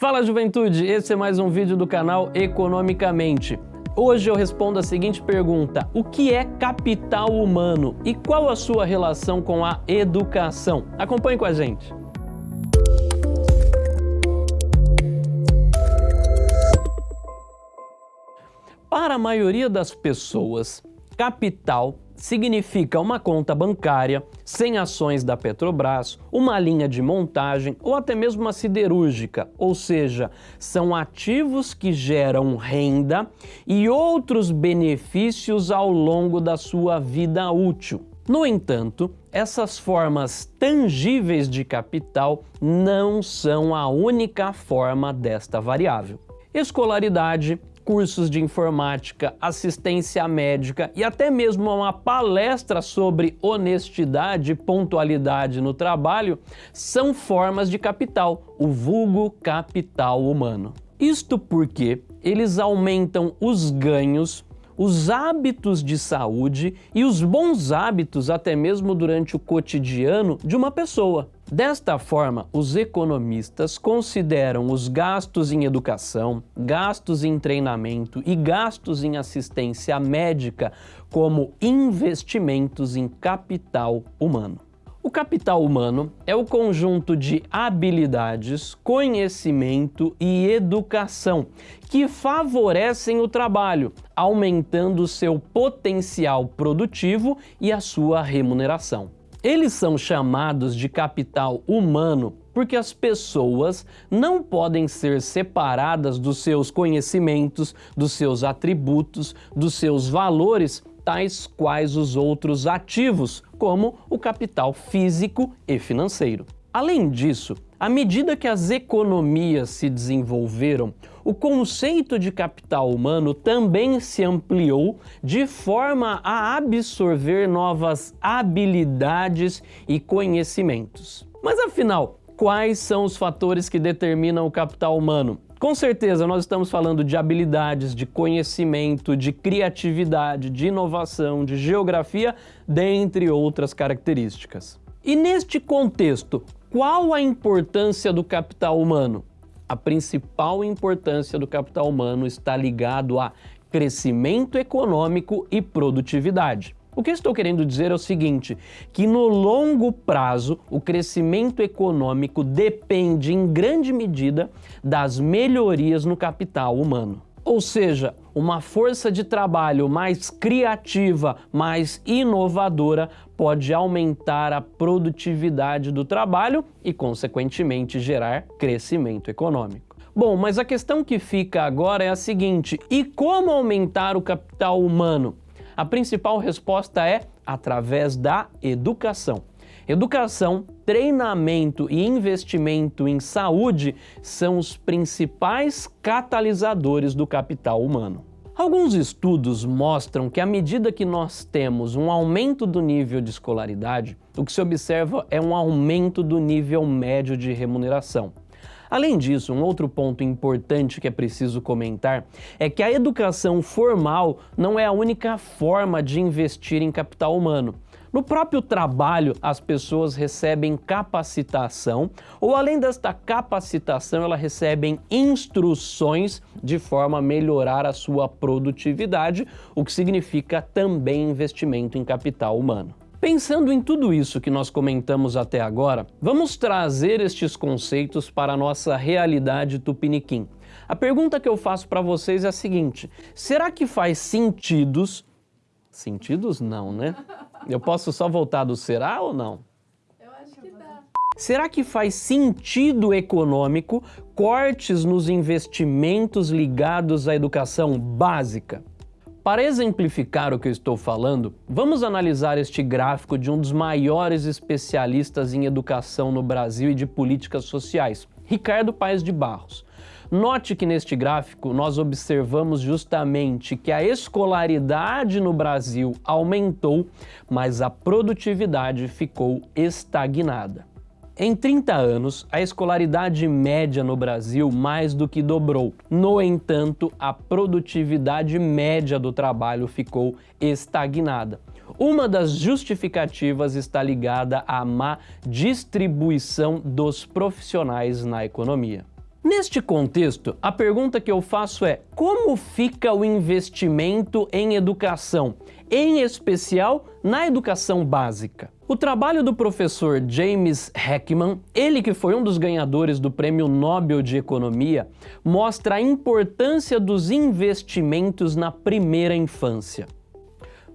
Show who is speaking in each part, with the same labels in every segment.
Speaker 1: Fala juventude, esse é mais um vídeo do canal Economicamente. Hoje eu respondo a seguinte pergunta, o que é capital humano e qual a sua relação com a educação? Acompanhe com a gente. Para a maioria das pessoas, capital significa uma conta bancária, sem ações da Petrobras, uma linha de montagem ou até mesmo uma siderúrgica, ou seja, são ativos que geram renda e outros benefícios ao longo da sua vida útil. No entanto, essas formas tangíveis de capital não são a única forma desta variável. Escolaridade, cursos de informática, assistência médica e até mesmo uma palestra sobre honestidade e pontualidade no trabalho são formas de capital, o vulgo capital humano. Isto porque eles aumentam os ganhos os hábitos de saúde e os bons hábitos até mesmo durante o cotidiano de uma pessoa. Desta forma, os economistas consideram os gastos em educação, gastos em treinamento e gastos em assistência médica como investimentos em capital humano. O capital humano é o conjunto de habilidades, conhecimento e educação que favorecem o trabalho, aumentando seu potencial produtivo e a sua remuneração. Eles são chamados de capital humano porque as pessoas não podem ser separadas dos seus conhecimentos, dos seus atributos, dos seus valores tais quais os outros ativos, como o capital físico e financeiro. Além disso, à medida que as economias se desenvolveram, o conceito de capital humano também se ampliou de forma a absorver novas habilidades e conhecimentos. Mas afinal, quais são os fatores que determinam o capital humano? Com certeza, nós estamos falando de habilidades, de conhecimento, de criatividade, de inovação, de geografia, dentre outras características. E neste contexto, qual a importância do capital humano? A principal importância do capital humano está ligado a crescimento econômico e produtividade. O que estou querendo dizer é o seguinte, que no longo prazo o crescimento econômico depende em grande medida das melhorias no capital humano. Ou seja, uma força de trabalho mais criativa, mais inovadora, pode aumentar a produtividade do trabalho e, consequentemente, gerar crescimento econômico. Bom, mas a questão que fica agora é a seguinte, e como aumentar o capital humano? A principal resposta é através da educação. Educação, treinamento e investimento em saúde são os principais catalisadores do capital humano. Alguns estudos mostram que à medida que nós temos um aumento do nível de escolaridade, o que se observa é um aumento do nível médio de remuneração. Além disso, um outro ponto importante que é preciso comentar é que a educação formal não é a única forma de investir em capital humano. No próprio trabalho, as pessoas recebem capacitação ou, além desta capacitação, elas recebem instruções de forma a melhorar a sua produtividade, o que significa também investimento em capital humano. Pensando em tudo isso que nós comentamos até agora, vamos trazer estes conceitos para a nossa realidade tupiniquim. A pergunta que eu faço para vocês é a seguinte, será que faz sentidos... Sentidos não, né? Eu posso só voltar do será ou não?
Speaker 2: Eu acho que dá.
Speaker 1: Será que faz sentido econômico cortes nos investimentos ligados à educação básica? Para exemplificar o que eu estou falando, vamos analisar este gráfico de um dos maiores especialistas em educação no Brasil e de políticas sociais, Ricardo Paes de Barros. Note que neste gráfico nós observamos justamente que a escolaridade no Brasil aumentou, mas a produtividade ficou estagnada. Em 30 anos, a escolaridade média no Brasil mais do que dobrou. No entanto, a produtividade média do trabalho ficou estagnada. Uma das justificativas está ligada à má distribuição dos profissionais na economia. Neste contexto, a pergunta que eu faço é: como fica o investimento em educação, em especial na educação básica? O trabalho do professor James Heckman, ele que foi um dos ganhadores do Prêmio Nobel de Economia, mostra a importância dos investimentos na primeira infância.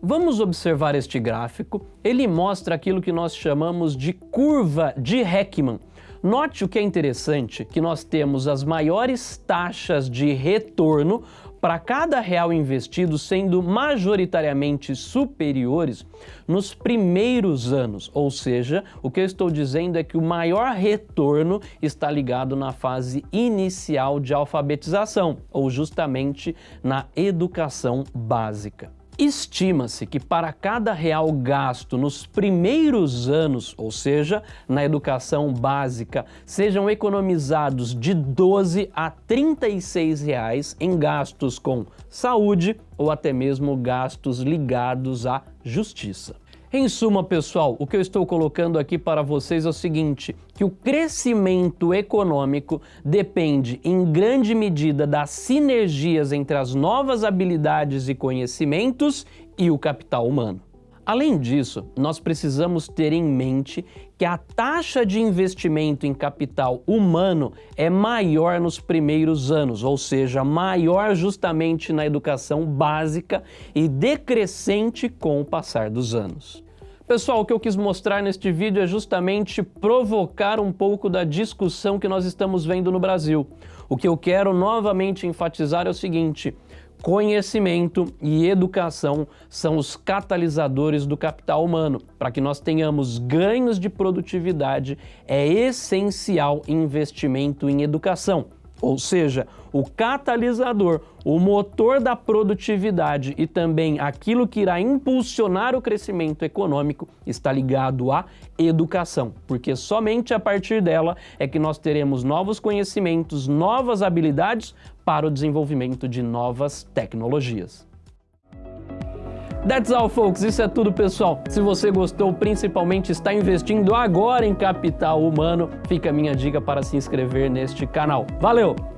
Speaker 1: Vamos observar este gráfico. Ele mostra aquilo que nós chamamos de curva de Heckman. Note o que é interessante, que nós temos as maiores taxas de retorno para cada real investido sendo majoritariamente superiores nos primeiros anos. Ou seja, o que eu estou dizendo é que o maior retorno está ligado na fase inicial de alfabetização, ou justamente na educação básica. Estima-se que para cada real gasto nos primeiros anos, ou seja, na educação básica, sejam economizados de 12 a 36 reais em gastos com saúde ou até mesmo gastos ligados à justiça. Em suma, pessoal, o que eu estou colocando aqui para vocês é o seguinte, que o crescimento econômico depende em grande medida das sinergias entre as novas habilidades e conhecimentos e o capital humano. Além disso, nós precisamos ter em mente que a taxa de investimento em capital humano é maior nos primeiros anos, ou seja, maior justamente na educação básica e decrescente com o passar dos anos. Pessoal, o que eu quis mostrar neste vídeo é justamente provocar um pouco da discussão que nós estamos vendo no Brasil. O que eu quero novamente enfatizar é o seguinte, conhecimento e educação são os catalisadores do capital humano. Para que nós tenhamos ganhos de produtividade, é essencial investimento em educação. Ou seja, o catalisador, o motor da produtividade e também aquilo que irá impulsionar o crescimento econômico está ligado à educação, porque somente a partir dela é que nós teremos novos conhecimentos, novas habilidades para o desenvolvimento de novas tecnologias. That's all, folks. Isso é tudo, pessoal. Se você gostou, principalmente está investindo agora em capital humano, fica a minha dica para se inscrever neste canal. Valeu!